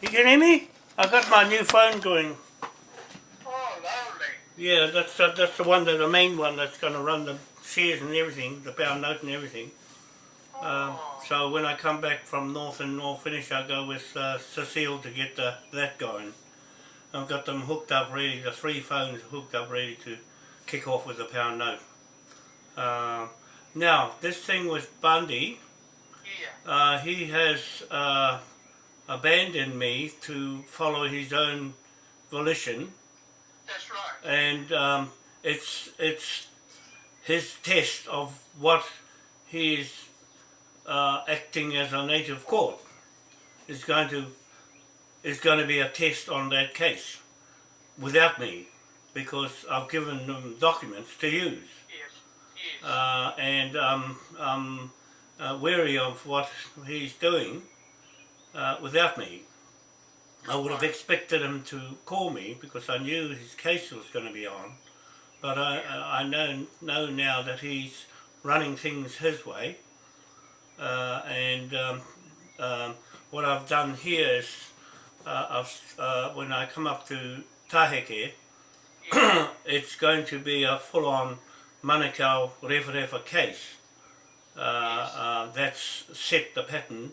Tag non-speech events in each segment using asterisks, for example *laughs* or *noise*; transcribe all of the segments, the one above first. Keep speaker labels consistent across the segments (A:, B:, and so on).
A: You can hear me? I got my new phone going.
B: Oh, lovely.
A: Yeah, that's uh, that's the one, that, the main one that's going to run the shares and everything, the pound note and everything. Um,
B: Oh,
A: so when I come back from North and North Finish, I'll go with uh, Cecile to get the, that going. I've got them hooked up ready, the three phones hooked up ready to kick off with the pound note. Uh, now, this thing with Bundy,
B: yeah.
A: uh, he has uh, abandoned me to follow his own volition,
B: That's right.
A: and um, it's it's his test of what he is uh, acting as a native court is going to is going to be a test on that case without me because I've given them documents to use
B: Yes. Yes.
A: uh, and um, I'm uh, wary of what he's doing uh, without me. I would have expected him to call me because I knew his case was going to be on, but I, I know, know now that he's running things his way, uh, and um, um, what I've done here is uh, uh, when I come up to Taheke, *coughs* it's going to be a full-on Manukau Referefa case. Uh, uh, that's set the pattern,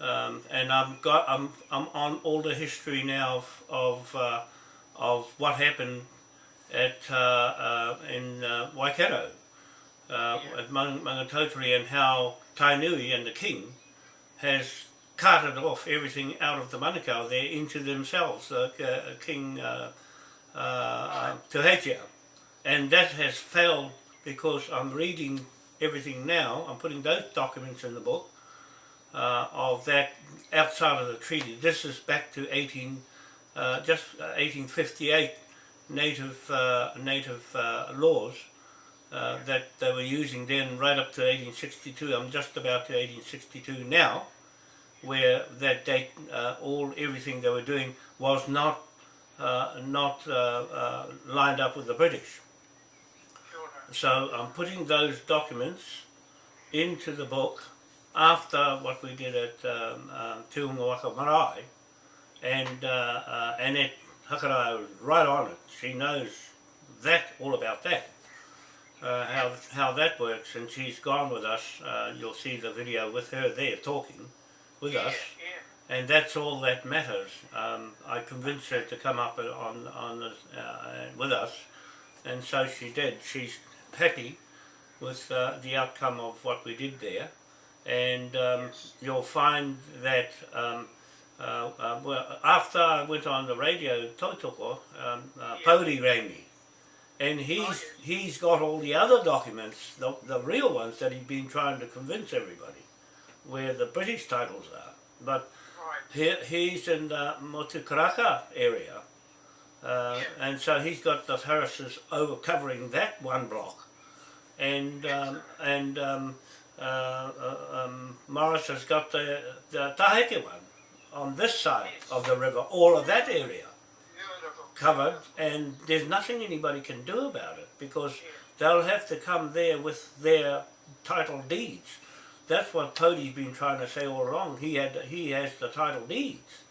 A: um, and I'm got I'm I'm on all the history now of of, uh, of what happened at uh, uh, in uh, Waikato uh, at Mang- Maungatautari and how Tainui and the king has carted off everything out of the Manukau there into themselves, uh, King uh, uh, uh, Tuheitia. And that has failed because I'm reading everything now, I'm putting those documents in the book uh, of that outside of the treaty. This is back to 18, uh, just uh, 1858 native, uh, native uh, laws uh, that they were using then right up to 1862. I'm just about to 1862 now, where that date, uh, all everything they were doing was not uh, not uh, uh, lined up with the British. So I'm putting those documents into the book after what we did at um, um, Marae, and uh, uh, Annette Hakarai was right on it. She knows that all about that, uh, how how that works, and she's gone with us. Uh, you'll see the video with her there talking with
B: Yeah,
A: us,
B: yeah.
A: and that's all that matters. Um, I convinced her to come up on on the, uh, with us, and so she did. She's happy with uh, the outcome of what we did there, and um, you'll find that um, uh, uh, well, after I went on the radio, Totoko, um, uh, Pody rang me, and he's he's got all the other documents, the, the real ones that he's been trying to convince everybody, where the British titles are, but
B: Right.
A: he, he's in the Motukaraka area, uh,
B: Yeah.
A: and so he's got the Harrises over covering that one block, and um, and um, uh, uh, um, Morris has got the the Taheke one on this side of the river, all of that area covered, and there's nothing anybody can do about it because they'll have to come there with their title deeds. That's what Pody's been trying to say all along. He had he has the title deeds,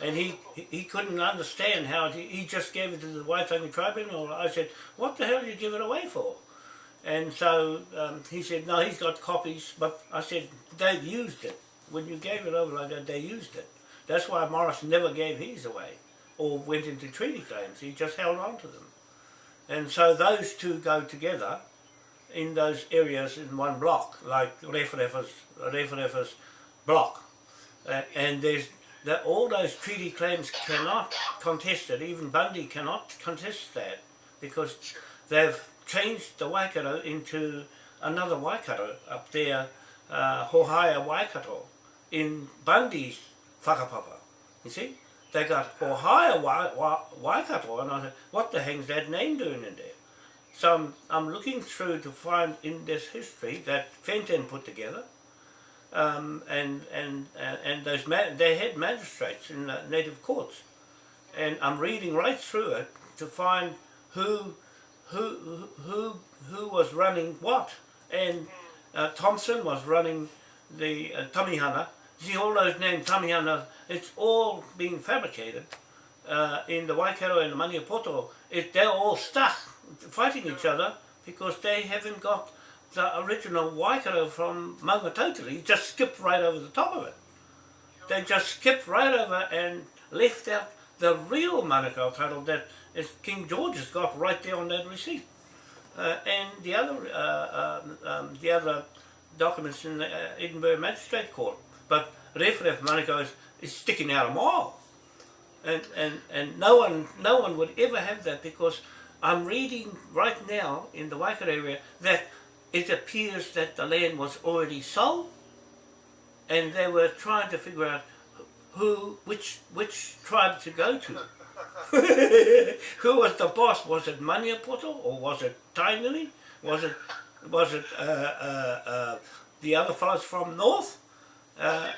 A: and he he, he couldn't understand how he, he just gave it to the Waitangi Tribunal. I said, "What the hell did you give it away for?" And so um, he said, "No, he's got copies." But I said, they've used it when you gave it over like that. They used it. That's why Morris never gave his away." or went into treaty claims. He just held on to them. And so those two go together in those areas in one block, like Referefa's block. Uh, and there's that all those treaty claims cannot contest it. Even Bundy cannot contest that because they've changed the Waikato into another Waikato up there, uh, Hohaia Waikato, in Bundy's whakapapa. You see? They got Hohaia Wa- Wa- Waikato, and I said, what the hell's that name doing in there? So I'm, I'm looking through to find in this history that Fenton put together, um, and and and, and those they had magistrates in the native courts, and I'm reading right through it to find who who who who was running what, and uh, Thompson was running the uh, Tamihana, See all those names, Tamiana, it's all being fabricated uh, in the Waikato and the Maniapoto. It, they're all stuck fighting each other because they haven't got the original Waikato from Maungatautari, just skipped right over the top of it. They just skipped right over and left out the real Manukau title that is King George has got right there on that receipt. Uh, and the other uh, um, um, the other documents in the uh, Edinburgh Magistrate Court. But Referef Manukau is, is sticking out a mile. And, and, and no one no one would ever have that because I'm reading right now in the Waikato area that it appears that the land was already sold and they were trying to figure out who, which, which tribe to go to. *laughs* who was the boss? Was it Maniapoto or was it Tainui? Was it, was it uh, uh, uh, the other fellows from north? Uh,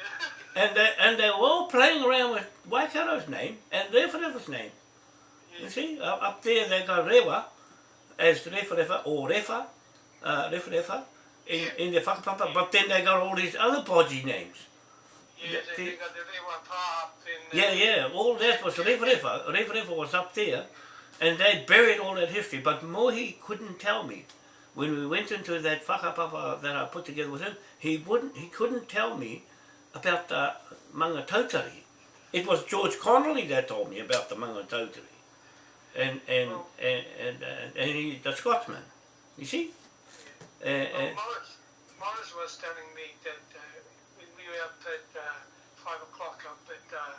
A: *laughs* and they, and they were all playing around with Waikato's name and Referefa's name. You see, up, up there they got Rewa as Referefa or Refa, uh, Referefa in, in the whakapapa, but then they got all these other podgy names.
B: Yeah, they,
A: The-
B: they got the Rewa Pa up in
A: Yeah, yeah, all that was Referefa. Referefa was up there and they buried all that history, but Mohi couldn't tell me. When we went into that whakapapa that I put together with him, he wouldn't, he couldn't tell me about the Mangatautari. It was George Connolly that told me about the Mangatautari. And, and,
B: Oh.
A: and, and, and, and he, the Scotsman, you see? Uh,
B: Well, Morris, Morris was telling me that uh, when we were up at uh, 5 o'clock up at uh,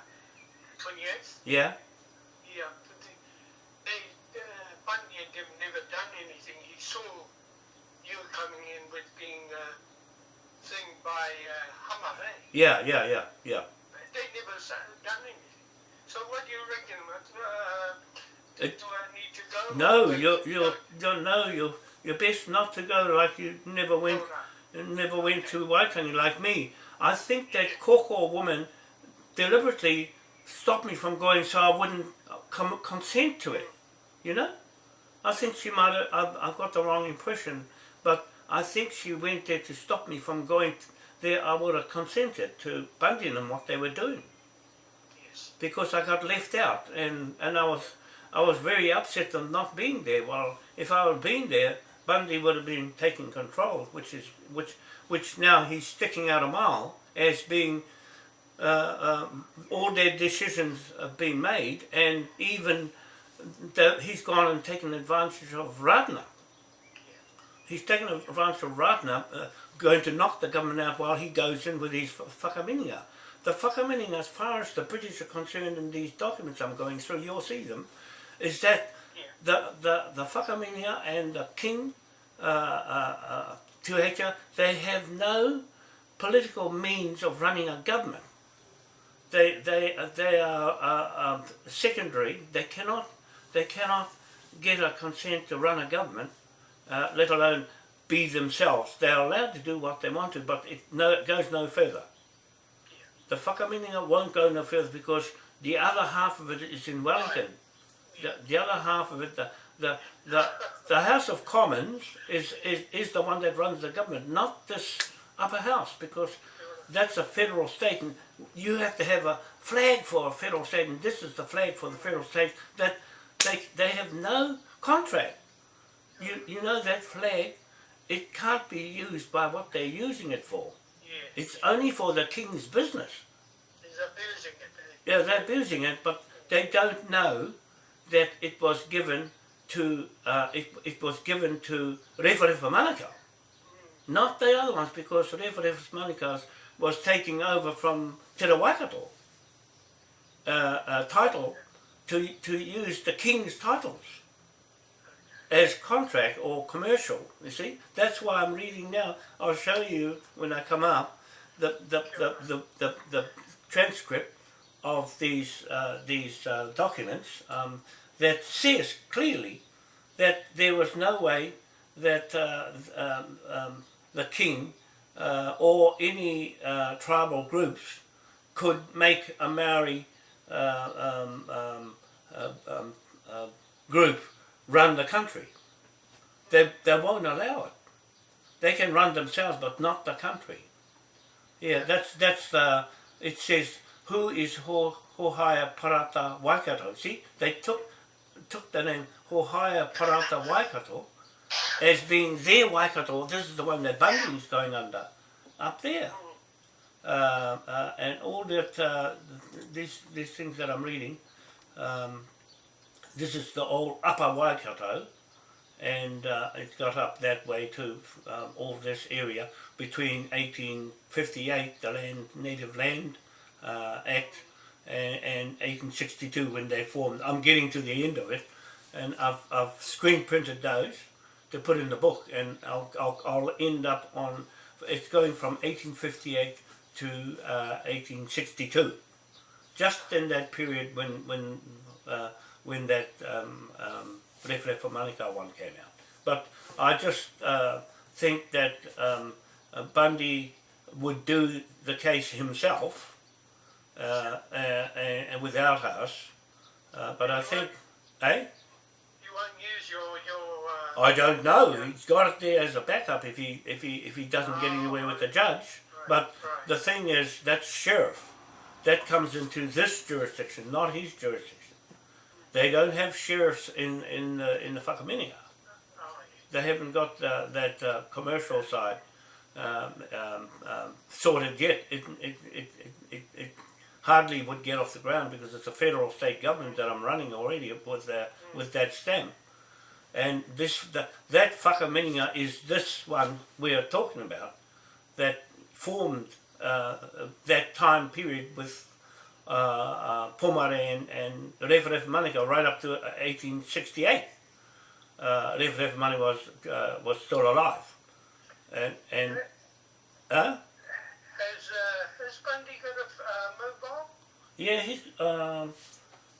B: 28th,
A: yeah,
B: yeah, they, uh, Bundy and them never done anything. He saw you coming in with being uh, thing by uh, eh?
A: yeah, yeah, yeah, yeah.
B: They never done anything. So what do you reckon? Uh,
A: It-
B: do I need to go?
A: No, you're, you're, you're, no, you're, you're best not to go like you never went
B: Oh, no.
A: never went to Waitangi like me. I think that Koko woman deliberately stopped me from going so I wouldn't com- consent to it. You know? I think she might have, I've, I've got the wrong impression, but I think she went there to stop me from going there. I would have consented to Bundy and what they were doing
B: Yes.
A: because I got left out and, and I was I was very upset of not being there. Well, if I had been there, Bundy would have been taking control, which is which which now he's sticking out a mile as being uh, um, all their decisions have been made, and even he's gone and taken advantage of Ratana. He's taken advantage of Ratana, uh, going to knock the government out while he goes in with his whakaminenga. The whakaminenga, as far as the British are concerned in these documents I'm going through, you'll see them, is that the, the, the whakaminenga and the king, uh, uh, uh, Tuheitia, they have no political means of running a government. They, they, uh, they are uh, um, secondary. They cannot, they cannot get a consent to run a government, uh, let alone be themselves. They're allowed to do what they want to, but it, no, it goes no further. The whakaminenga won't go no further because the other half of it is in Wellington. The, the other half of it, the, the, the, the House of Commons is, is, is the one that runs the government, not this upper house, because that's a federal state and you have to have a flag for a federal state and this is the flag for the federal state that they, they have no contract. You, you know that flag, it can't be used by what they're using it for.
B: Yeah.
A: It's only for the king's business.
B: He's abusing it. eh?
A: Yeah, they're abusing it, but they don't know that it was given to uh, it, it was given to Referefa Manukau, not the other ones, because Referefa Manukau was taking over from Waikato uh, uh, title to to use the king's titles as contract or commercial. You see, that's why I'm reading now. I'll show you when I come up the the the the, the, the transcript of these uh, these uh, documents um, that says clearly that there was no way that uh, um, um, the king uh, or any uh, tribal groups could make a Maori uh, um, um, uh, um, uh, group run the country. They, they won't allow it. They can run themselves, but not the country. Yeah, that's that's uh, it says who is Ho Hohaya Parata Waikato. See, they took took the name Hohaya Parata Waikato as being their Waikato. This is the one that Bundy's going under up there. Uh, uh, and all that uh, these these things that I'm reading. Um, this is the old Upper Waikato, and it got up that way to um, all this area between 1858, the Land Native Land Act, and, and 1862 when they formed. I'm getting to the end of it, and I've, I've screen printed those to put in the book, and I'll, I'll, I'll end up on, it's going from 1858 to uh, 1862. Just in that period when, when uh, when that um, um, Manukau one came out. But I just uh, think that um, uh, Bundy would do the case himself uh, uh, and without us. Uh, but I think, eh?
B: You won't use your your. Uh,
A: I don't know. He's got it there as a backup if he if he if he doesn't get anywhere with the judge. But the thing is, that's sheriff. That comes into this jurisdiction, not his jurisdiction. They don't have sheriffs in in the in the
B: Whakaminenga.
A: They haven't got uh, that uh, commercial side um, um, um, sorted yet. It it, it, it, it it hardly would get off the ground because it's a federal state government that I'm running already with uh, with that stem. And this the, that Whakaminenga is this one we're talking about that formed uh, that time period with uh, uh, Pomare and, and Ref Ref Manukau right up to 1868. Uh, Ref Ref Mani was, uh, was still alive. And, and uh,
B: Has uh, has Bundy got a uh, mobile?
A: yeah, he's, um, um,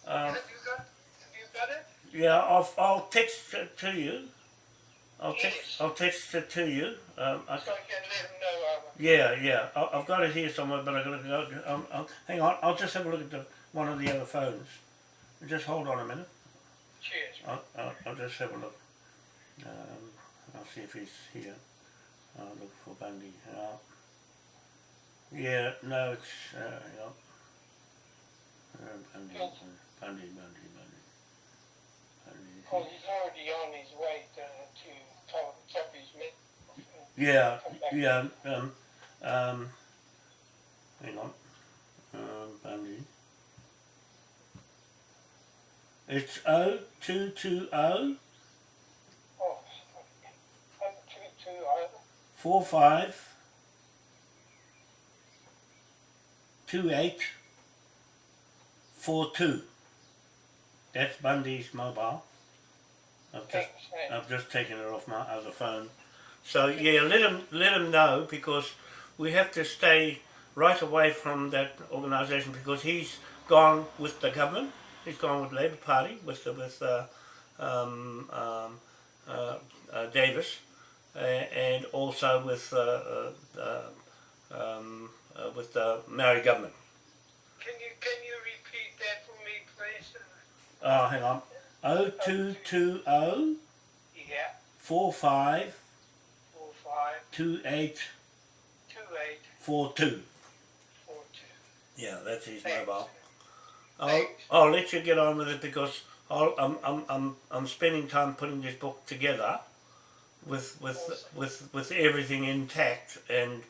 B: have you got? Have you got it?
A: yeah, I'll, I'll text it to you. I'll text, I'll text it to you. Um, I,
B: So I can let him know. Um,
A: yeah, yeah, I, I've got it here somewhere, but I gotta go. Um, I'll, hang on, I'll just have a look at the, one of the other phones. Just hold on a minute.
B: cheers.
A: I'll, I'll, I'll just have a look. Um, I'll see if he's here. I'll look for Bundy. Uh, yeah, no, it's, uh, hang on. Uh, Bundy,
B: Yes.
A: Bundy, Bundy, Bundy.
B: Oh, he's already on his way to, to top, top his mid.
A: Yeah, yeah, um, um, hang on. Um, Bundy. It's 0220
B: Oh, oh, two, two, oh,
A: 45 28 42. That's Bundy's mobile. I've just. I've just taken it off my other phone. So yeah, let them, let them know because we have to stay right away from that organisation because he's gone with the government, he's gone with Labour Party, with, with uh, um, um, uh, uh, Davis, and also with uh, uh, uh, um, with the Maori government.
B: Can you can you repeat that for me, please?
A: Oh, hang on. 0220
B: Yeah. 2842.
A: Yeah, that's his
B: Thanks.
A: mobile. I'll, I'll let you get on with it because I'll, I'm, I'm, I'm, I'm spending time putting this book together with with
B: awesome.
A: with with everything intact and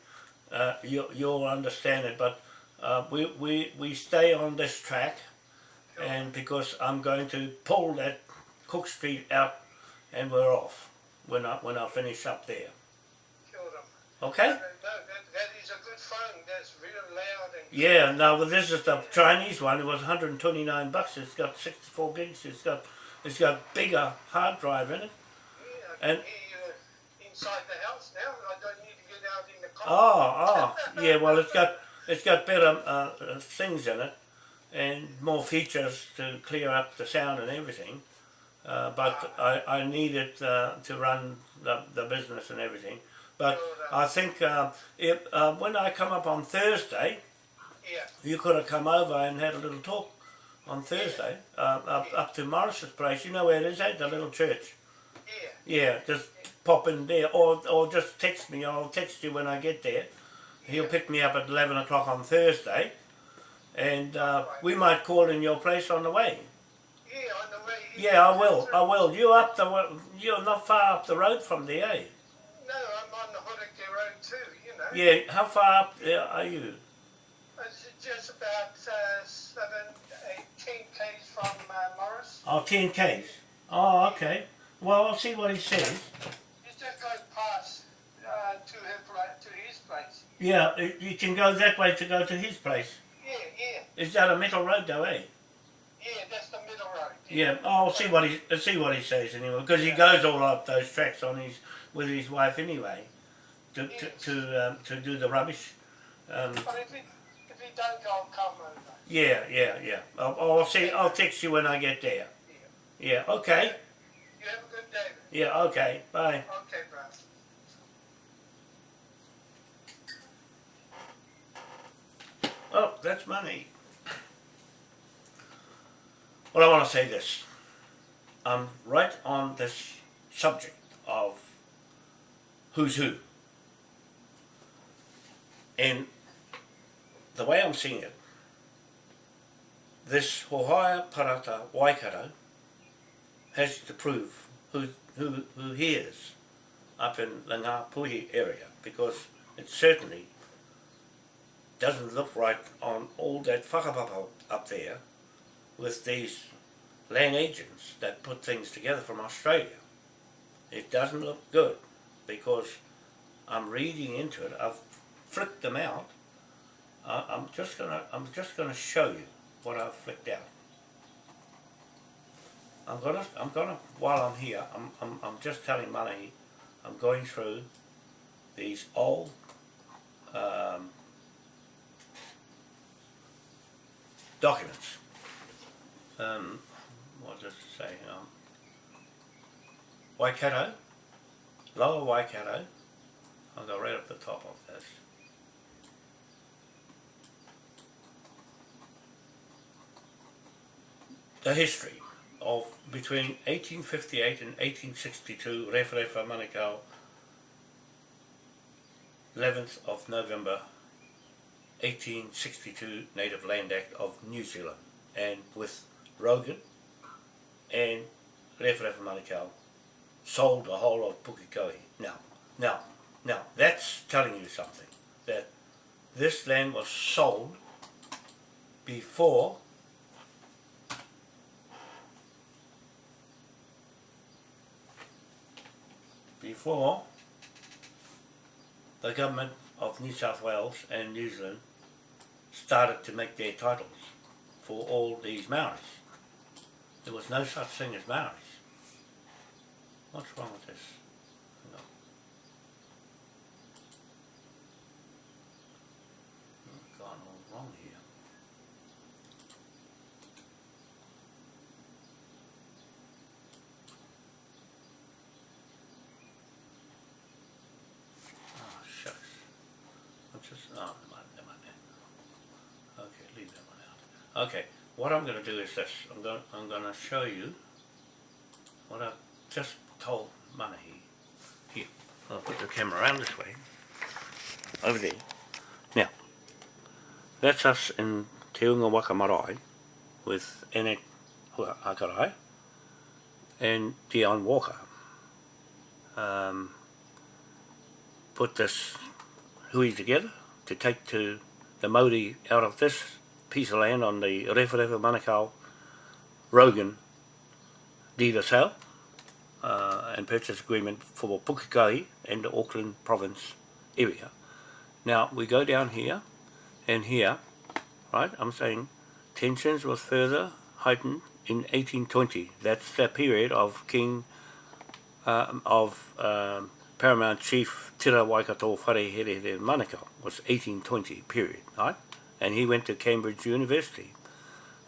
A: uh, you, you'll understand it but uh, we, we we stay on this track sure. and because I'm going to pull that Cook Street out and we're off when I, when I finish up there. Okay?
B: No, that, that is a good phone. That's real loud and
A: Yeah, now well, this is the Chinese one. It was 129 bucks. It's got 64 gigs. It's got it's got bigger hard drive in it.
B: yeah, I can
A: And-
B: hear you inside the house now. I don't need to get out in the car.
A: Oh, oh, *laughs* yeah. Well, it's got it's got better uh, uh, things in it and more features to clear up the sound and everything. Uh, but I, I need it uh, to run the, the business and everything. But I think uh, if, uh, when I come up on Thursday,
B: Yeah,
A: you could have come over and had a little talk on Thursday uh, up, up to Morris's place. You know where it is, at the little church.
B: yeah.
A: Yeah, just pop in there, or or just text me. I'll text you when I get there, He'll pick me up at 11 o'clock on Thursday. And uh, we might call in your place on the way.
B: Yeah, on the way.
A: Yeah, I will. I will. You up the you're not far up the road from there, eh? Yeah. How far up there are you?
B: It's just about uh, seven, eight, ten k's from uh, Morris.
A: Oh, 10 k's. Oh, okay. Well, I'll see what he says.
B: You just go past uh, to her to his place.
A: Yeah, you can go that way to go to his place.
B: Yeah, yeah,
A: Is that a metal road though, eh?
B: yeah. That's the middle road.
A: Yeah, oh, I'll see what he I'll see what he says anyway, because he goes all up those tracks on his with his wife anyway, to to to, um, to do the rubbish. Um,
B: But if he if don't go, I'll come over.
A: yeah, yeah, yeah. I'll, I'll see. I'll text you when I get there. Yeah. Okay.
B: You have a good day. man.
A: Yeah. Okay. Bye.
B: Okay, bro.
A: Oh, that's money. Well, I want to say this. I'm right on this subject of who's who. And the way I'm seeing it, this Hohaia Parata Waikato has to prove who, who, who he is up in the Ngāpuhi area because it certainly doesn't look right on all that whakapapa up there with these land agents that put things together from Australia. It doesn't look good because I'm reading into it. I've flicked them out. Uh, I'm just gonna I'm just gonna show you what I've flicked out. I'm gonna I'm gonna while I'm here I'm I'm, I'm just telling Manahi I'm going through these old um, documents. Um, what does it say? Um, Waikato, Lower Waikato. I'll go right up the top of this. The history of between 1858 and 1862, Referefa Manukau, 11th of November 1862 Native Land Act of New Zealand and with Rogan and Referefa Manukau sold the whole of Pukekohe. Now, now, now, that's telling you something, that this land was sold before before the government of New South Wales and New Zealand started to make their titles for all these Maoris. There was no such thing as Maoris. What's wrong with this? Hang on. I've gone all wrong here. Oh, shucks. I'm just, oh, never mind, never mind that. Okay, leave that one out. Okay, what I'm gonna do is this. I'm gonna, I'm gonna show you what I've just told Manahi. Here, I'll put the camera around this way. Over there. Now, that's us in Te Unga Waka Marae with Hua Akarai and Dion Walker. Um, put this hui together to take to the Māori out of this piece of land on the Rewharewha Manukau Rogan deed of sale uh, and purchase agreement for Pukekohe and the Auckland province area. Now we go down here and here, right, I'm saying tensions was further heightened in 1820. That's the period of King, uh, of um, Paramount Chief Tira Waikato Wharehere Manukau was 1820 period, right? And he went to Cambridge University.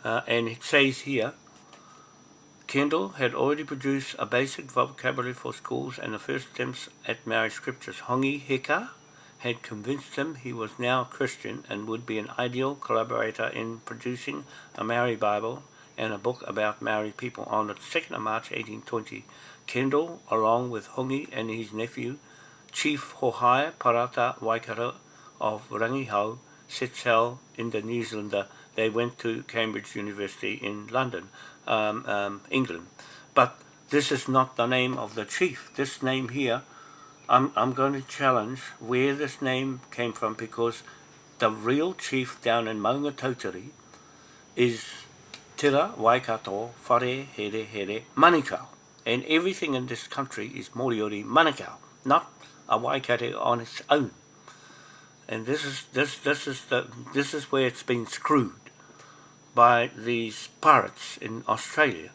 A: Uh, and it says here, Kendall had already produced a basic vocabulary for schools and the first attempts at Maori scriptures. Hongi Hika had convinced him he was now a Christian and would be an ideal collaborator in producing a Maori Bible and a book about Maori people. On the 2nd of March 1820, Kendall, along with Hongi and his nephew, Chief Hohaia Parata Waikato, of Rangihau sail in the New Zealander. They went to Cambridge University in London, um, um, England. But this is not the name of the chief. This name here, I'm, I'm going to challenge where this name came from because the real chief down in Maunga Tautari is Tira Waikato Whare Here Here Manukau. And everything in this country is Moriori Manukau, not a Waikato on its own. And this is this this is the this is where it's been screwed by these pirates in Australia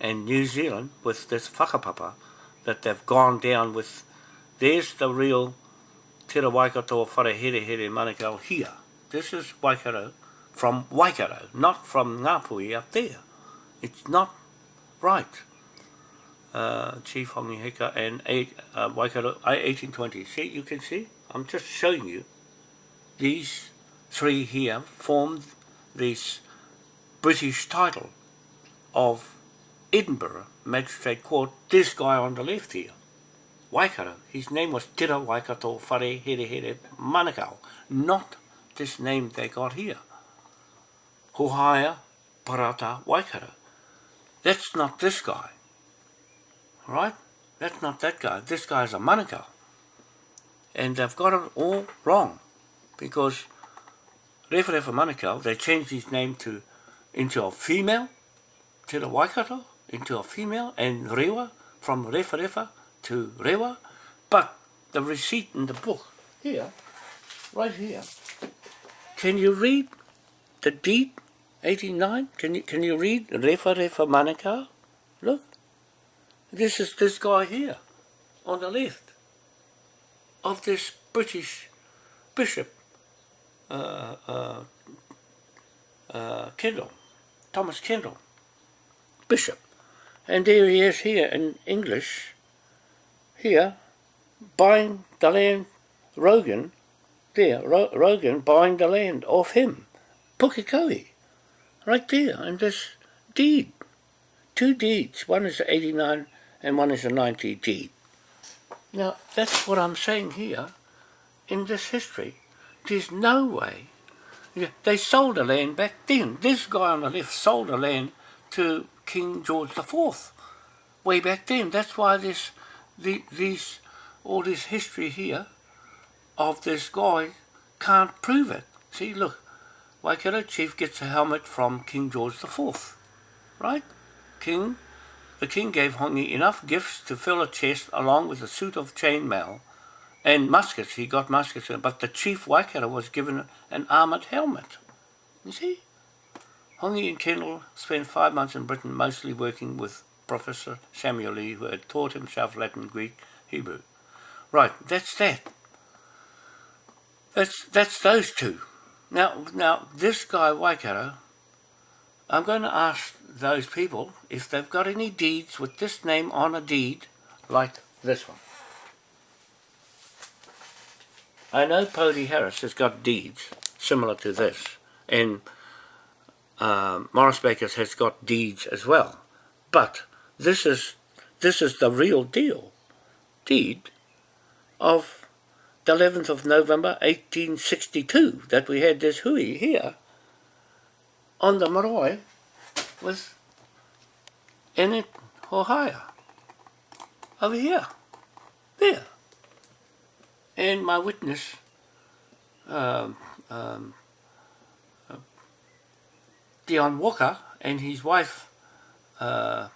A: and New Zealand with this whakapapa that they've gone down with there's the real Te Waikato Whare Here Here Manukau here. This is Waikato from Waikato, not from Ngāpui up there. It's not right. Uh, Chief Hongi Hika and eight, uh, Waikato, 1820. See, you can see? I'm just showing you. These three here formed this British title of Edinburgh Magistrate Court. This guy on the left here. Waikato. His name was Tira Waikato Whare Here Here Manukau. Not this name they got here. Hohaia Parata Waikato. That's not this guy. Right? That's not that guy. This guy's a Manukau. And they've got it all wrong. Because Refa Refa Manukau, they changed his name to into a female, to the Waikato, into a female, and Rewa, from Refa Refa to Rewa. But the receipt in the book, here, right here, can you read the deed 89? Can you can you read Refa Refa Manukau? Look. This is this guy here on the left of this British bishop uh, uh, uh, Kendall, Thomas Kendall, bishop. And there he is here in English, here, buying the land, Rogan, there, Ro Rogan buying the land off him, Pukekohe right there in this deed. Two deeds. One is a 89 and one is a 90 deed. Now, that's what I'm saying here in this history. There's no way. They sold the land back then. This guy on the left sold the land to King George IV way back then. That's why this, the, these, all this history here of this guy can't prove it. See, look, Waikato chief gets a helmet from King George IV, right? King, the king gave Hongi enough gifts to fill a chest along with a suit of chainmail and muskets. He got muskets, but the chief Waikato was given an armoured helmet. You see? Hongi and Kendall spent five months in Britain mostly working with Professor Samuel Lee who had taught himself Latin, Greek, Hebrew. Right, that's that. That's, that's those two. Now, now this guy Waikato, I'm going to ask those people if they've got any deeds with this name on a deed, like this one. I know Pody Harris has got deeds similar to this, and um, Morris Bakers has got deeds as well. But this is this is the real deal, deed of the 11th of November 1862 that we had this hui here on the marae with Enid Hohaia over here, there. And my witness, um, um, uh, Dion Walker and his wife, uh,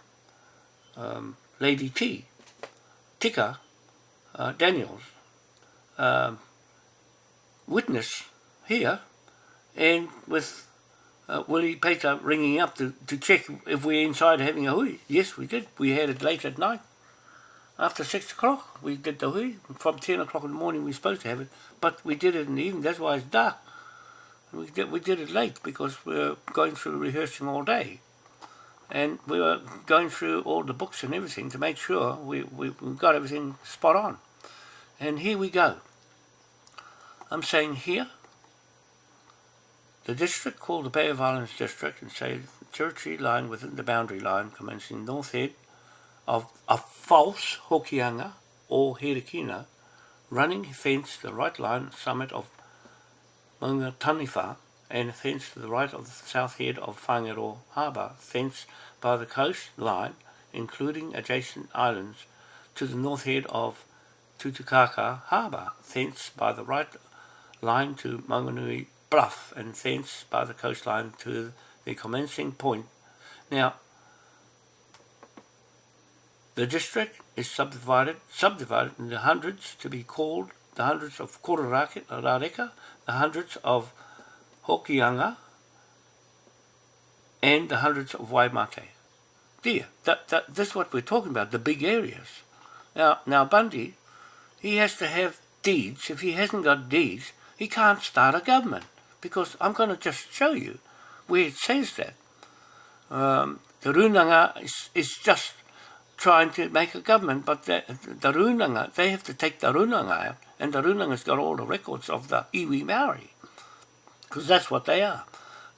A: um, Lady T, Tika uh, Daniels, um, witness here and with uh, Willie Peter ringing up to, to check if we're inside having a hui. Yes, we did. We had it late at night. After 6 o'clock, we did the hui. From 10 o'clock in the morning, we were supposed to have it. But we did it in the evening. That's why it's dark. We did, we did it late because we were going through rehearsing all day. And we were going through all the books and everything to make sure we, we, we got everything spot on. And here we go. I'm saying here, the district called the Bay of Islands District and say territory lying within the boundary line commencing north head of a false Hokianga or Herikina running fence the right line summit of Maunga and thence to the right of the south head of Whangaroa Harbour, thence by the coast line, including adjacent islands, to the north head of Tutukaka Harbour, thence by the right line to Maunganui Bluff, and thence by the coastline to the commencing point. Now, the district is subdivided, subdivided into hundreds to be called the hundreds of Kororareka, the hundreds of Hokianga, and the hundreds of Waimate. There, that, that, that's what we're talking about, the big areas. Now, now Bundy, he has to have deeds. If he hasn't got deeds, he can't start a government. Because I'm going to just show you where it says that. Um, the Runanga is, is just trying to make a government, but the, the Runanga, they have to take the Runanga out, and the Runanga's got all the records of the iwi Maori, because that's what they are.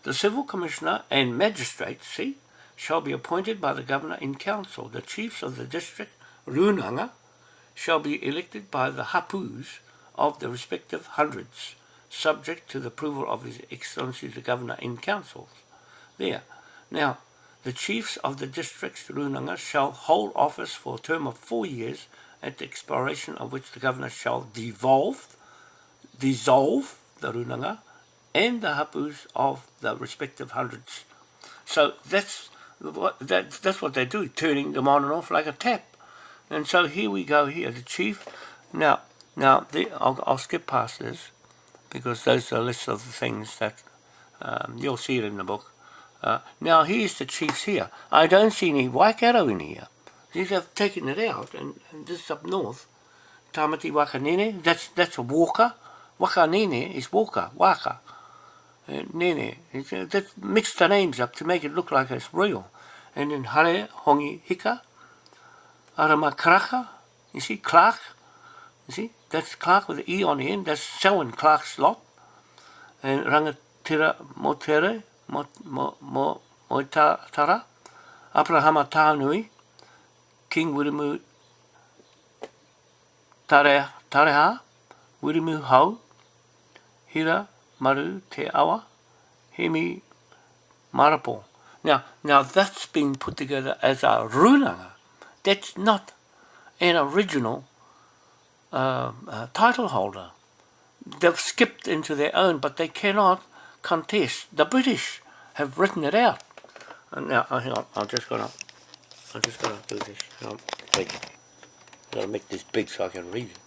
A: The civil commissioner and magistrates, see, shall be appointed by the governor in council. The chiefs of the district, Runanga, shall be elected by the hapus of the respective hundreds, subject to the approval of His Excellency the Governor in councils. There. Now, the chiefs of the districts Runanga shall hold office for a term of four years, at the expiration of which the Governor shall devolve, dissolve the Runanga and the hapus of the respective hundreds. So that's what, that, that's what they do, turning them on and off like a tap. And so here we go here, the chief. Now, now the, I'll, I'll skip past this because those are lists of the things that um, you'll see it in the book. Uh, now here's the chiefs here. I don't see any Waikato in here. These have taken it out, and, and this is up north. Tamati Wakanene, that's that's a walker. Wakanene is walker, waka. Uh, nene, it's, uh, that's mixed the names up to make it look like it's real. And then Hare, Hongi, Hika, Aramakraka, you see, Clark, you see, that's Clark with the E on the end, that's Selwyn Clark's lot. And Rangatira Motere, Mo, Mo, Mo, mo tā, tara, Abrahama Tānui, King Wirimu Tare, Tareha, Wirimu Hau, Hira Maru Te Awa, Hemi Marapo. Now, now that's been put together as a runanga. That's not an original uh, uh, title holder. They've skipped into their own, but they cannot contest. The British have written it out. And now, oh, hang on, I'm just gonna, I'm just gonna do this. Wait. I'm gonna make this big so I can read it.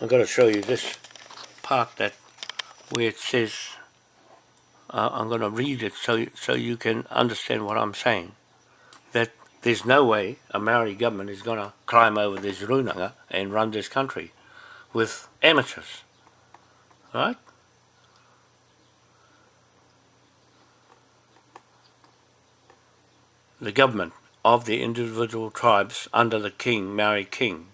A: I'm gonna show you this part that where it says uh, I'm going to read it so so you can understand what I'm saying. That there's no way a Maori government is going to climb over this runanga and run this country with amateurs. Right? The government of the individual tribes under the king, Maori king.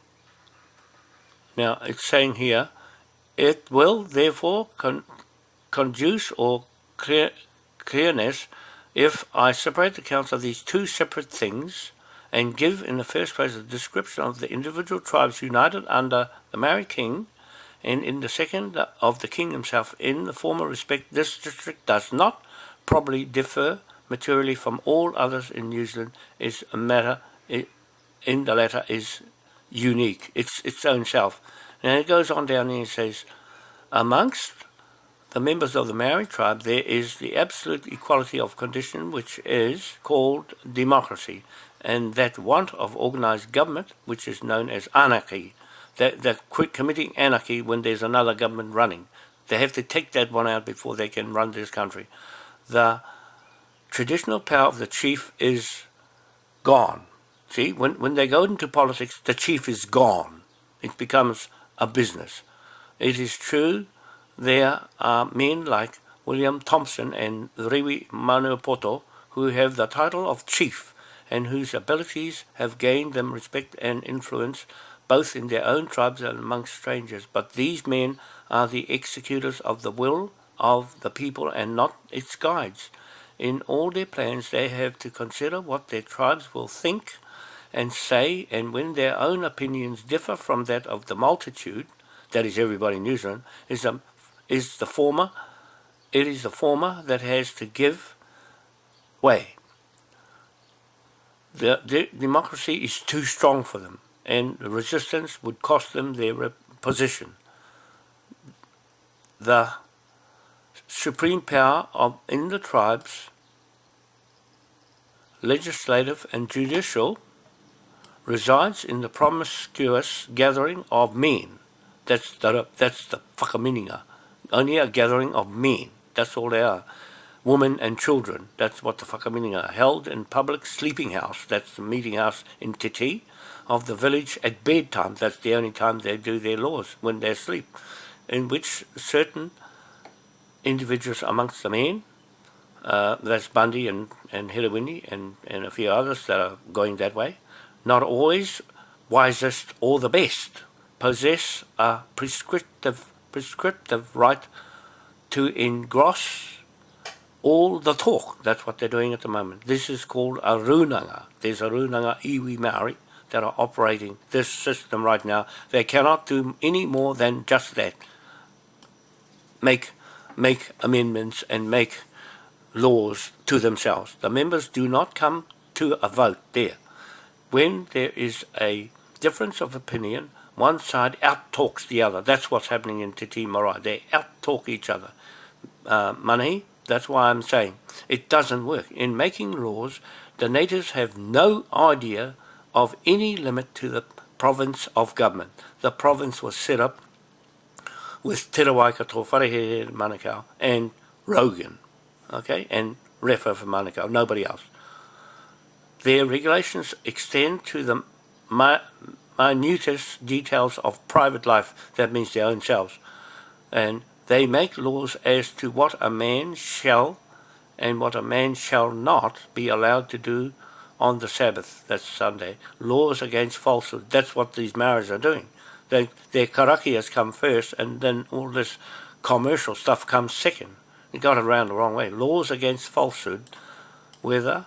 A: Now, it's saying here, it will therefore con conduce or clear, clearness if I separate the accounts of these two separate things and give in the first place a description of the individual tribes united under the Maori King and in the second of the king himself in the former respect this district does not probably differ materially from all others in New Zealand is a matter in the letter is unique it's its own self and it goes on down here and says amongst the members of the Maori tribe, there is the absolute equality of condition, which is called democracy, and that want of organized government, which is known as anarchy, that quit committing anarchy when there's another government running. They have to take that one out before they can run this country. The traditional power of the chief is gone. See, when, when they go into politics, the chief is gone. It becomes a business. It is true there are men like William Thompson and Rewi Maniapoto who have the title of chief and whose abilities have gained them respect and influence both in their own tribes and amongst strangers. But these men are the executors of the will of the people and not its guides. In all their plans they have to consider what their tribes will think and say and when their own opinions differ from that of the multitude, that is everybody in New Zealand, is, is the former, it is the former that has to give way. The, the democracy is too strong for them and resistance would cost them their position. The supreme power of in the tribes, legislative and judicial, resides in the promiscuous gathering of men. That's the, that's the whakaminenga. Only a gathering of men. That's all they are. Women and children. That's what the whakaminenga are. Held in public sleeping house. That's the meeting house in Titi of the village at bedtime. That's the only time they do their laws, when they sleep. In which certain individuals amongst the men, uh, that's Bundy and, and Hirawini and, and a few others that are going that way, not always wisest or the best, possess a prescriptive, prescriptive right to engross all the talk. That's what they're doing at the moment. This is called a runanga. There's a runanga iwi Maori that are operating this system right now. They cannot do any more than just that. Make, make amendments and make laws to themselves. The members do not come to a vote there when there is a difference of opinion, one side out-talks the other. That's what's happening in Te Tii Marae. They out-talk each other. Uh, money, that's why I'm saying it doesn't work. In making laws, the natives have no idea of any limit to the province of government. The province was set up with Te Wharehere Manukau, and Rogan, okay, and Refa for Manukau, nobody else. Their regulations extend to the minutest details of private life, that means their own selves, and they make laws as to what a man shall and what a man shall not be allowed to do on the Sabbath, that's Sunday. Laws against falsehood, that's what these Maoris are doing. They, their karakia has come first and then all this commercial stuff comes second. It got around the wrong way. Laws against falsehood, whether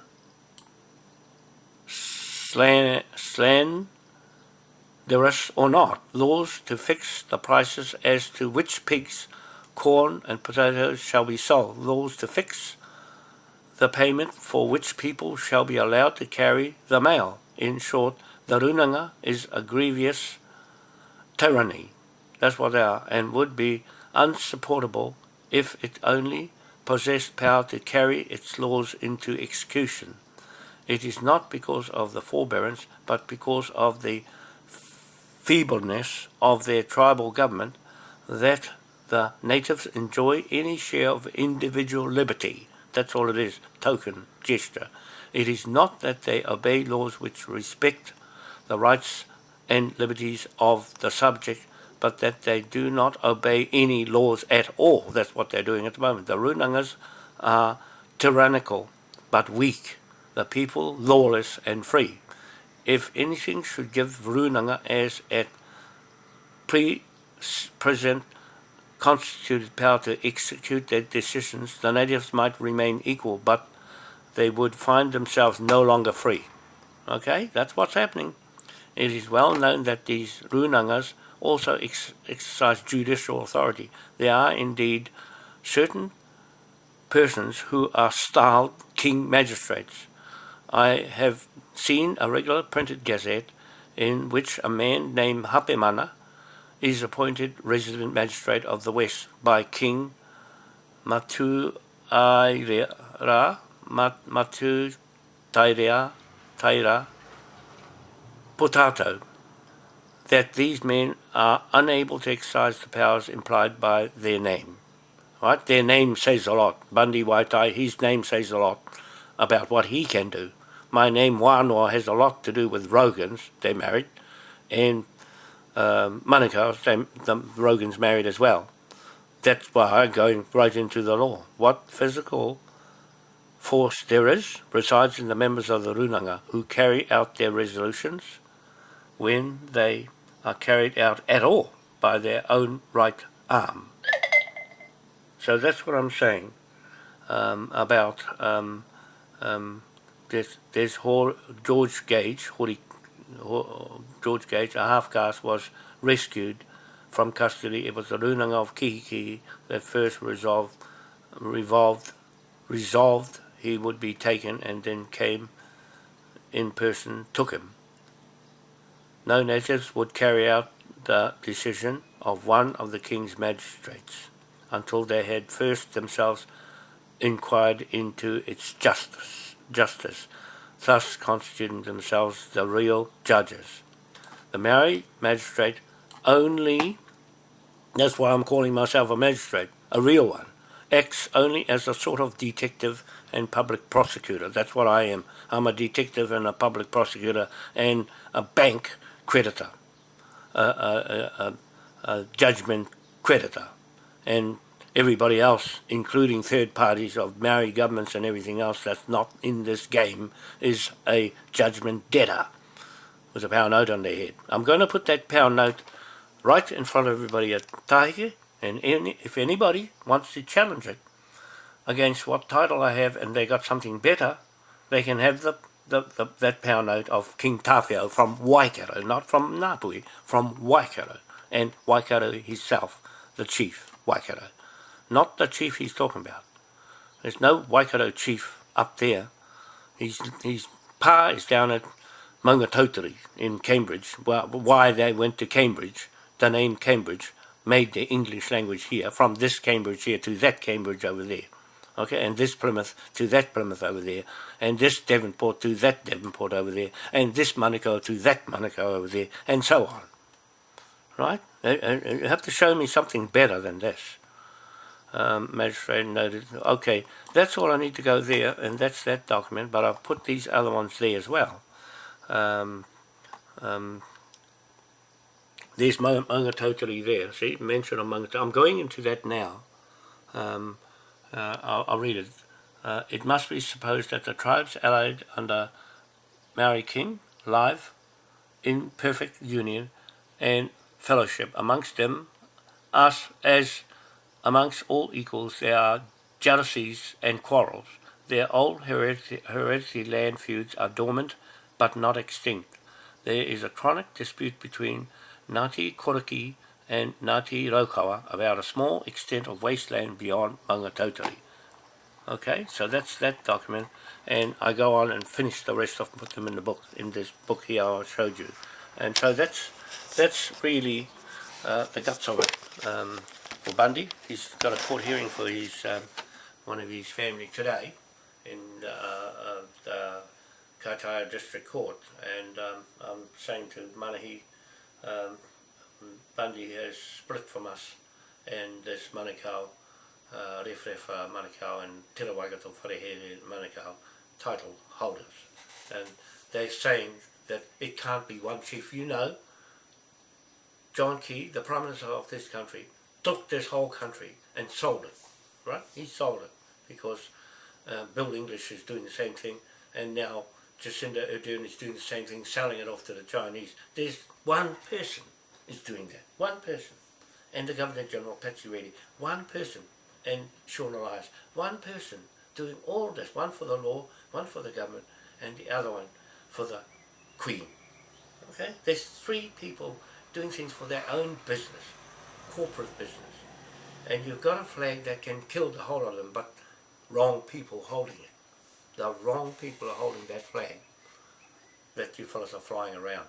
A: slan, or not, laws to fix the prices as to which pigs, corn and potatoes shall be sold, laws to fix the payment for which people shall be allowed to carry the mail. In short, the runanga is a grievous tyranny. That's what they are, and would be unsupportable if it only possessed power to carry its laws into execution. It is not because of the forbearance, but because of the feebleness of their tribal government that the natives enjoy any share of individual liberty. That's all it is, token, gesture. It is not that they obey laws which respect the rights and liberties of the subject, but that they do not obey any laws at all. That's what they're doing at the moment. The Runangas are tyrannical, but weak the people lawless and free. If anything should give Runanga as at pre-present constituted power to execute their decisions, the natives might remain equal, but they would find themselves no longer free. Okay, that's what's happening. It is well known that these Runangas also ex exercise judicial authority. There are indeed certain persons who are styled king magistrates. I have seen a regular printed gazette in which a man named Hapemana is appointed resident magistrate of the West by King Matu Aira, Matu Tairea, Taira Potato, that these men are unable to exercise the powers implied by their name. Right? Their name says a lot. Bundy Waitai, his name says a lot about what he can do my name Wānoa has a lot to do with Rogans, they're married, and um, Manukau, the Rogans married as well. That's why I'm going right into the law. What physical force there is resides in the members of the Runanga who carry out their resolutions when they are carried out at all by their own right arm. So that's what I'm saying um, about um, um, George Gage, Hori, George Gage, a half-caste, was rescued from custody. It was the runanga of Kihiki that first resolved, revolved, resolved he would be taken and then came in person, took him. No natives would carry out the decision of one of the king's magistrates until they had first themselves inquired into its justice, justice, thus constituting themselves the real judges. The Maori magistrate only, that's why I'm calling myself a magistrate, a real one, acts only as a sort of detective and public prosecutor. That's what I am. I'm a detective and a public prosecutor and a bank creditor, a, a, a, a judgment creditor. And everybody else, including third parties of Maori governments and everything else that's not in this game, is a judgment debtor with a pound note on their head. I'm going to put that pound note right in front of everybody at Tahike, and any, if anybody wants to challenge it against what title I have and they got something better, they can have the, the, the that of King Tāwhiao from Waikato, not from Ngāpuhi, from Waikato, and Waikato himself, the chief, Waikato. Not the chief he's talking about. There's no Waikato chief up there. He's, his pa is down at Maungatautari in Cambridge. Well, why they went to Cambridge, the name Cambridge, made the English language here, from this Cambridge here to that Cambridge over there. Okay, and this Plymouth to that Plymouth over there, and this Devonport to that Devonport over there, and this Monaco to that Monaco over there, and so on. Right? You have to show me something better than this. Um, magistrate noted, okay, that's all I need to go there, and that's that document, but I've put these other ones there as well. Um, um, there's there, see, mention of. I'm going into that now. Um, uh, I'll, I'll, read it. Uh, it must be supposed that the tribes allied under Maori King live in perfect union and fellowship. Amongst them, us as amongst all equals, there are jealousies and quarrels. Their old hereditary, land feuds are dormant but not extinct. There is a chronic dispute between Ngāti Koriki and Ngāti Raukawa about a small extent of wasteland beyond Mangatauteri. Okay, so that's that document, and I go on and finish the rest of put them in the book, in this book here I showed you. And so that's that's really uh, the guts of it. Um, for Bundy, he's got a court hearing for his um, one of his family today in uh, uh, the Kaitaia District Court, and um, I'm saying to Manahi, um, Bundy has split from us and this Manukau, uh, Rewharewha Manukau and Te Rawaikato Wharehere Manukau title holders. And they're saying that it can't be one chief. You know, John Key, the Prime Minister of this country, took this whole country and sold it, right? He sold it because uh, Bill English is doing the same thing and now Jacinda Ardern is doing the same thing, selling it off to the Chinese. There's one person is doing that. One person. And the Governor General, Patsy Reddy. One person. And Sian Elias. One person doing all this. One for the law, one for the government, and the other one for the Queen. Okay? There's three people doing things for their own business. Corporate business. And you've got a flag that can kill the whole of them, but wrong people holding it. The wrong people are holding that flag that you fellas are flying around.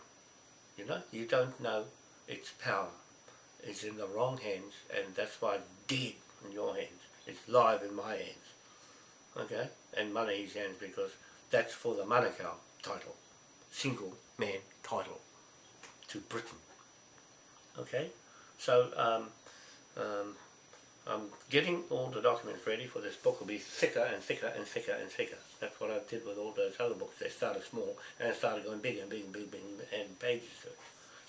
A: You know, you don't know its power is in the wrong hands and that's why it's dead in your hands. It's live in my hands. Okay? And Manahi's hands because that's for the Manukau title. Single man title to Britain. Okay? So um, um, I'm getting all the documents ready for this book will be thicker and thicker and thicker and thicker. That's what I did with all those other books. They started small and started going bigger and bigger and bigger and, pages.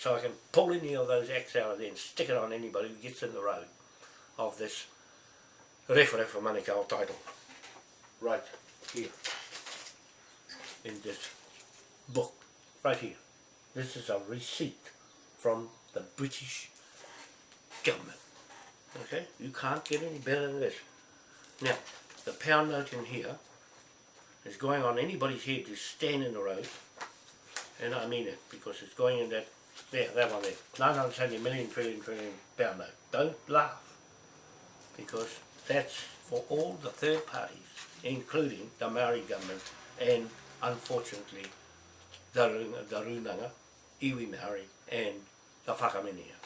A: So I can pull any of those X out of there and stick it on anybody who gets in the road of this Rewharewha Manukau title. Right here. In this book. Right here. This is a receipt from the British government. Okay? You can't get any better than this. Now, the pound note in here is going on anybody's head to stand in the road. And I mean it, because it's going in that There, that one there. 970 million trillion trillion pound note. Don't laugh. Because that's for all the third parties, including the Maori government and unfortunately the, the Runanga, Iwi Maori and the Whakaminia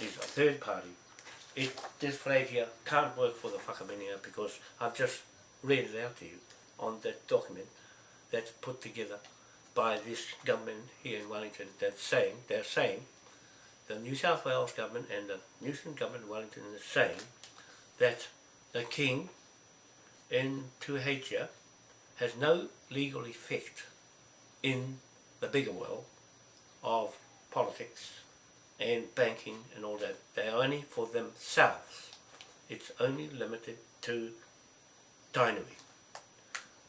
A: is a third party. It, this flag here can't work for the Whakaminia because I've just read it out to you on that document that's put together by this government here in Wellington that's saying, they're saying, the New South Wales government and the New Zealand government in Wellington is saying that the King in Tuheitia has no legal effect in the bigger world of politics and banking and all that. They're only for themselves. It's only limited to Tainui.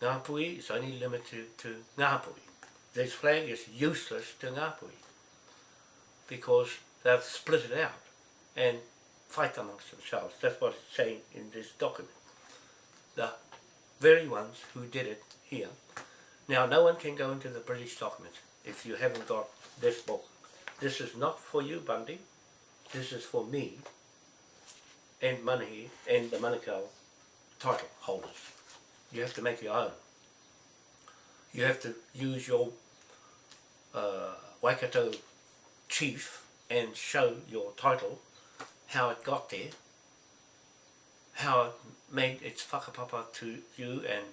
A: Ngāpuhi is only limited to Ngāpuhi. This flag is useless to Ngāpuhi because they've split it out and fight amongst themselves. That's what it's saying in this document. The very ones who did it here. Now, no one can go into the British document if you haven't got this book. This is not for you, Bundy. This is for me and Manahi and the Manukau title holders. You have to make your own. You have to use your uh, Waikato chief and show your title, how it got there, how it made its whakapapa to you and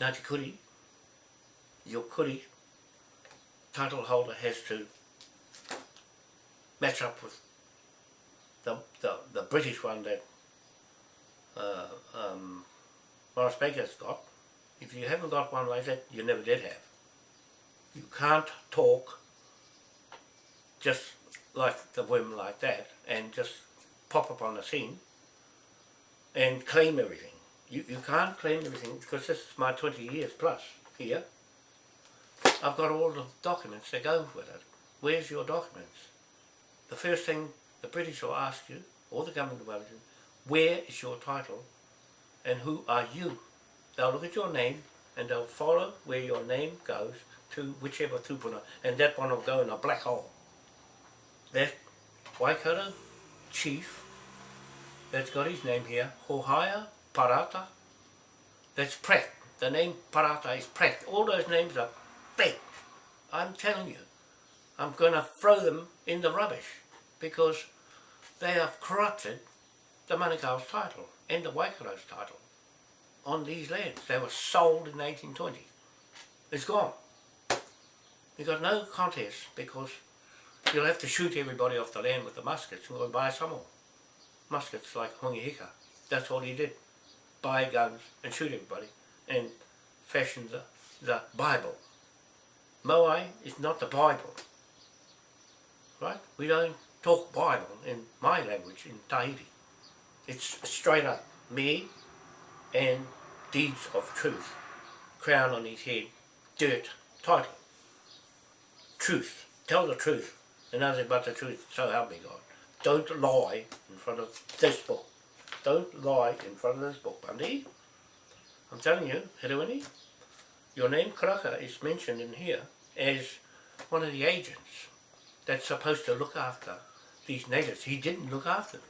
A: Ngāti Kuri, your Kuri title holder has to match up with the, the, the British one that uh, um, Morris Baker's got. If you haven't got one like that, you never did have. You can't talk just like the whim like that and just pop up on the scene and claim everything. You, you can't claim everything because this is my 20 years plus here. I've got all the documents that go with it. Where's your documents? The first thing the British will ask you, or the government of Wellington, where is your title and who are you? They'll look at your name and they'll follow where your name goes to whichever tupuna and that one will go in a black hole. That Waikato chief that's got his name here, Hohaia Parata, that's Pratt. The name Parata is Pratt. All those names are fake. I'm telling you. I'm going to throw them in the rubbish because they have corrupted the Manukau's title and the Waikato's title on these lands. They were sold in 1820. It's gone. You got no contest because you'll have to shoot everybody off the land with the muskets and go buy some more. Muskets like Hongi Hika. That's all he did. Buy guns and shoot everybody and fashion the, the Bible. Moai is not the Bible. Right? We don't talk Bible in my language, in Tahiti. It's straight up me and deeds of truth. Crown on his head, dirt, title. Truth. Tell the truth. And nothing but the truth, so help me God. Don't lie in front of this book. Don't lie in front of this book, Bundy. I'm telling you, Hiruini, your name Karaka is mentioned in here as one of the agents that's supposed to look after these natives. He didn't look after them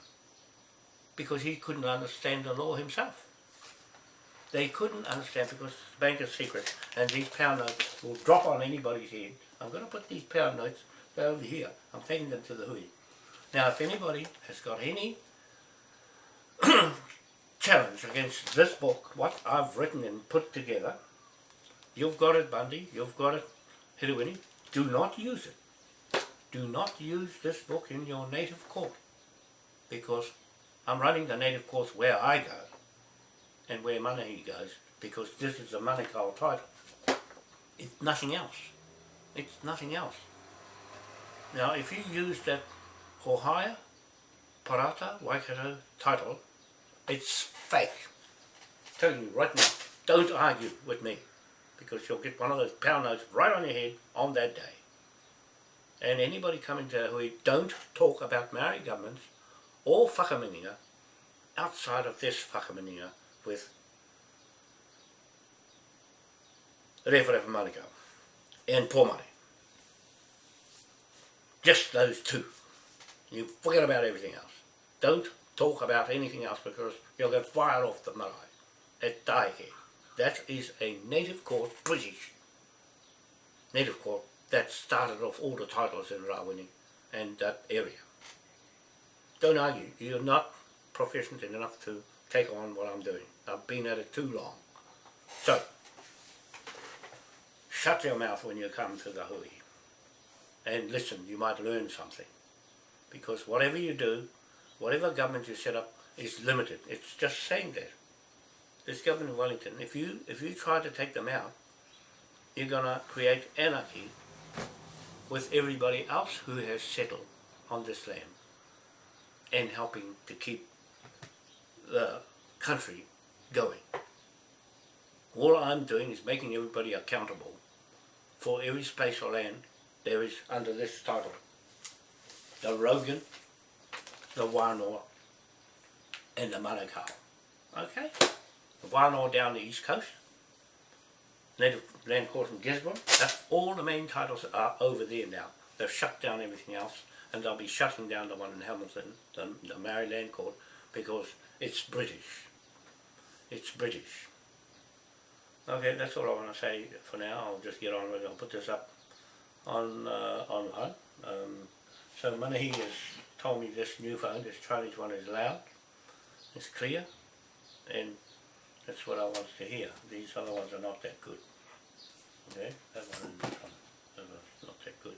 A: because he couldn't understand the law himself. They couldn't understand because it's banker's secret and these pound notes will drop on anybody's head. I'm going to put these pound notes over here. I'm taking them to the hui. Now if anybody has got any *clears throat* challenge against this book, what I've written and put together, you've got it Bundy, you've got it Hiruini, do not use it. Do not use this book in your native court because I'm running the native courts where I go and where Manahi goes because this is a Manukau title. It's nothing else. It's nothing else. Now if you use that Hohaia, Parata, Waikato title, it's fake. telling you right now, don't argue with me because you'll get one of those pound notes right on your head on that day. And anybody coming to Hui, don't talk about Maori governments or whakaminenga outside of this whakaminenga with Rewharewha Manukau and poor money. Just those two. You forget about everything else. Don't talk about anything else because you'll get fired off the marae at Taike. That is a native court, British native court, that started off all the titles in Rawini and that area. Don't argue, you're not proficient enough to take on what I'm doing. I've been at it too long. So, shut your mouth when you come to the hui and listen, you might learn something. Because whatever you do, whatever government you set up is limited. It's just saying that. This government in Wellington, if you if you try to take them out, you're gonna create anarchy with everybody else who has settled on this land and helping to keep the country going. All I'm doing is making everybody accountable for every space or land there is under this title. The Rogan, the Wānoa, and the Manukau. Okay? The Wānoa down the east coast, Native Land Court in Gisborne, that's all the main titles are over there now. They've shut down everything else and they'll be shutting down the one in Hamilton, the, the Maori Land Court, because it's British. It's British. Okay, that's all I want to say for now. I'll just get on with it. I'll put this up on uh, online. Um, so Manahi has told me this new phone, this Chinese one is loud, it's clear, and that's what I want to hear. These other ones are not that good. Okay, that one and this one, that one's not that good.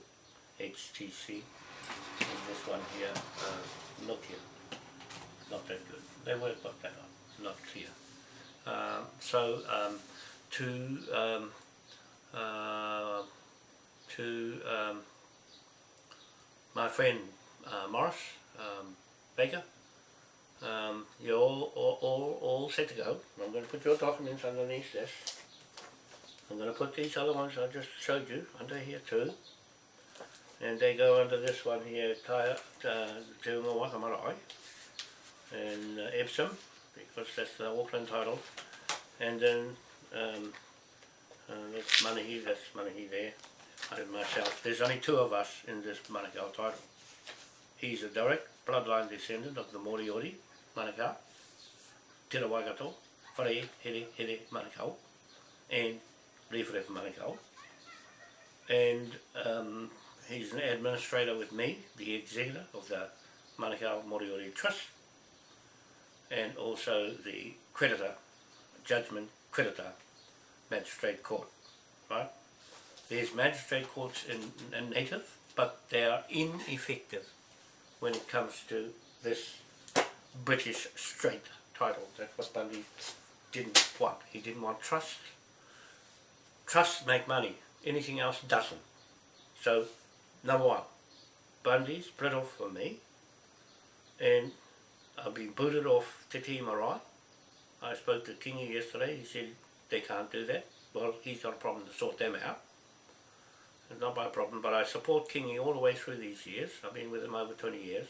A: HTC, and this one here, uh, Nokia, not that good. They work they are not clear. Um, so um, to um, uh, to um, my friend uh, Morris um, Baker. Um, you're all, all, all, all set to go. I'm going to put your documents underneath this. I'm going to put these other ones I just showed you under here too. And they go under this one here, Kaya, uh, Te Unga and uh, Epsom, because that's the Auckland title. And then um, uh, that's Manahi, that's Manahi there and myself. There's only two of us in this Manukau title. He's a direct bloodline descendant of the Moriori Manukau, Te Waikato, Whare Here Here Manukau, and Rewharewha Manukau. And um, he's an administrator with me, the executor of the Manukau Moriori Trust, and also the creditor, judgment creditor, magistrate court, right? There's magistrate courts in, in native, but they are ineffective when it comes to this British straight title. That's what Bundy didn't want. He didn't want trust. Trusts make money. Anything else doesn't. So, number one, Bundy split off from me, and I've been booted off Te Marae. I spoke to Kingi yesterday, he said they can't do that. Well, he's got a problem to sort them out. It's not my problem, but I support Kingi all the way through these years. I've been with him over 20 years.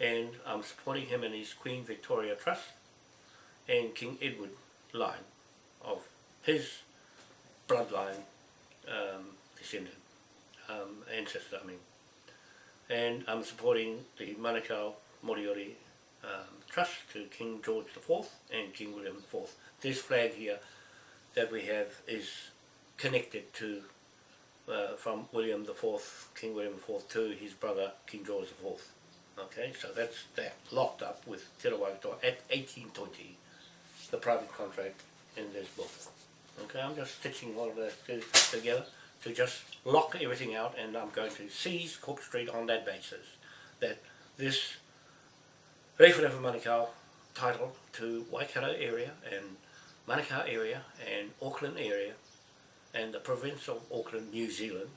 A: And I'm supporting him in his Queen Victoria Trust and King Edward line of his bloodline um, descendant, um, ancestor, I mean. And I'm supporting the Manukau Moriori um, Trust to King George IV and King William IV. This flag here that we have is connected to uh, from William the Fourth, King William IV to his brother King George IV. Okay, so that's that locked up with Te Rawaikato at 1820, the private contract in this book. Okay, I'm just stitching all of that together to just lock everything out and I'm going to seize Cook Street on that basis. That this Rewharewha Manukau title to Waikato area and Manukau area and Auckland area and the province of Auckland, New Zealand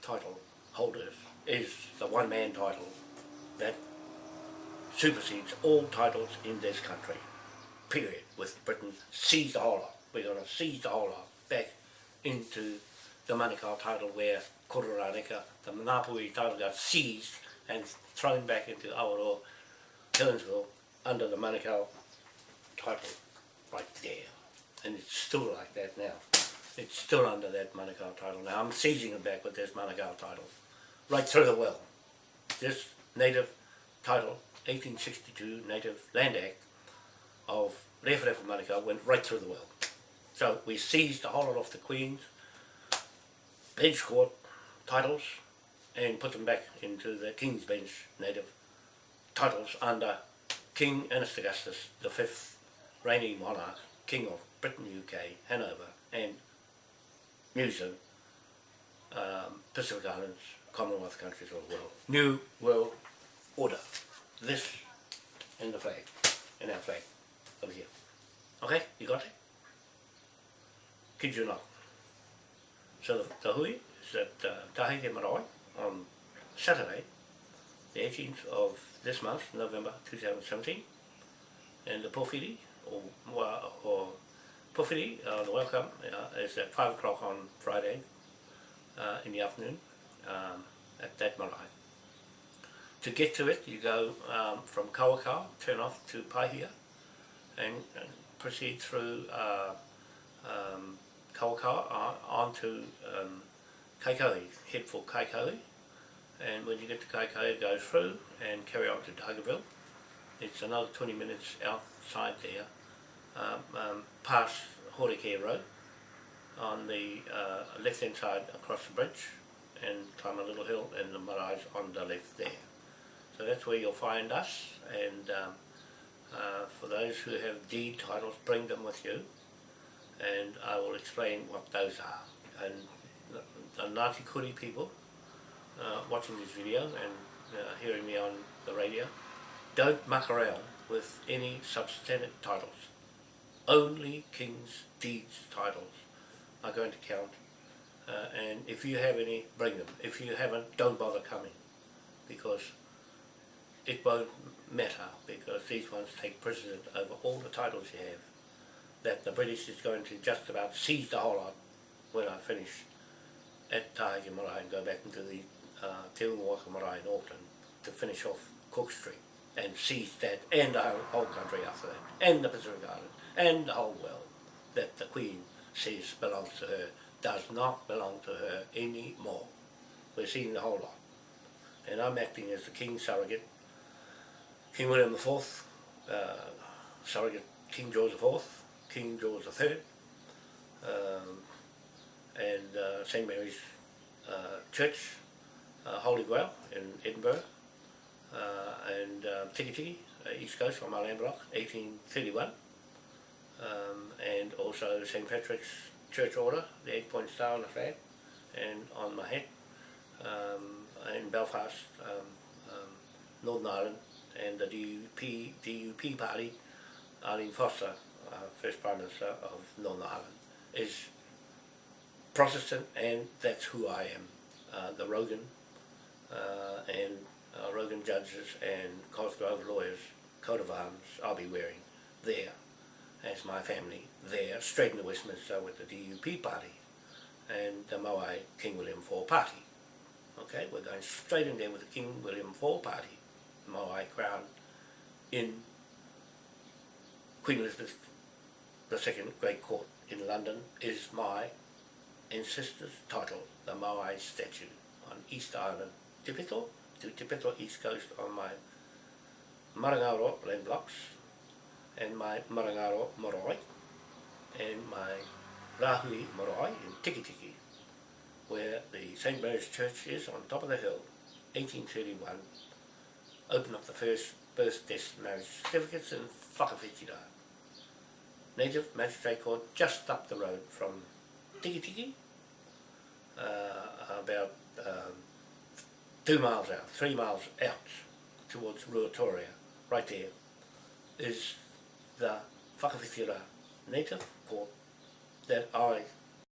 A: title holders is the one-man title that supersedes all titles in this country, period, with Britain seize the whole lot. We're going to seize the whole lot back into the Manukau title where Kororareka, the Manapui title got seized and thrown back into Awaroa, Townsville, under the Manukau title right there. And it's still like that now it's still under that Manukau title now. I'm seizing it back with this Manukau title. right through the well. This native title, 1862 Native Land Act of Rewharewha Manukau went right through the well. So we seized a whole lot off the Queen's bench court titles and put them back into the King's Bench native titles under King Ernest Augustus, the fifth reigning monarch, King of Britain, UK, Hanover, and New Zealand, um, Pacific Islands, Commonwealth countries of the world. New World Order. This and the flag, and our flag, over here. Okay, you got it? Kid you not. So the, the hui is at uh, Tahiti Marae on Saturday, the 18th of this month, November 2017. And the Pōwhiri, or, or Pōwhiri, uh, the welcome uh, is at 5 o'clock on Friday uh, in the afternoon um, at that marae. To get to it, you go um, from Kawakawa, turn off to Paihia, and, and proceed through uh, um, Kawakawa on, to um, Kaikohe, head for Kaikohe, and when you get to Kaikohe, go through and carry on to Dargaville. It's another 20 minutes outside there, um, um, past Horeke Road, on the uh, left hand side across the bridge, and climb a little hill, and the marae's on the left there. So that's where you'll find us, and um, uh, for those who have deed titles, bring them with you, and I will explain what those are. And the, the Ngāti Kuri people uh, watching this video and uh, hearing me on the radio, don't muck around with any substantive titles. Only King's Deeds titles are going to count, uh, and if you have any, bring them. If you haven't, don't bother coming, because it won't matter, because these ones take precedent over all the titles you have, that the British is going to just about seize the whole lot when I finish at Tahiti Marae and go back into the uh, Te Marae in Auckland to finish off Cook Street and seize that and the whole country after that and the Pacific Islands and the whole world that the Queen says belongs to her does not belong to her anymore. We're seeing the whole lot. And I'm acting as the King's surrogate, King William IV, uh, surrogate King George IV, King George III, um, and uh, St Mary's uh, Church, uh, Holy Grail in Edinburgh, uh, and uh, Tiki Tiki, uh, East Coast on my land block, 1831, um, and also St Patrick's Church Order, the eight point star on the flag, and on my head, um, in Belfast, um, um, Northern Ireland, and the DUP, DUP party, Arlene Foster, uh, first Prime Minister of Northern Ireland, is Protestant, and that's who I am. Uh, the Rogan uh, and uh, Rogan judges and Cosgrove lawyers coat of arms I'll be wearing there as my family there, straight into Westminster with the DUP party and the Moai King William IV party. Okay, we're going straight in there with the King William IV party, Moai crown in Queen Elizabeth II Great Court in London is my ancestor's title, the Moai statue on East Island, Te Pito to Te Pito East Coast on my Marangaro land blocks and my Marangaro marae and my Rahui marae in Tiki Tiki where the St. Mary's Church is on top of the hill, 1831, opened up the first birth, death, marriage certificates in Whakawhetira. Native Magistrate Court just up the road from Tiki Tiki, uh, about um, two miles out, three miles out towards Ruatoria, right there, is the whakawhiwhira Native Court that I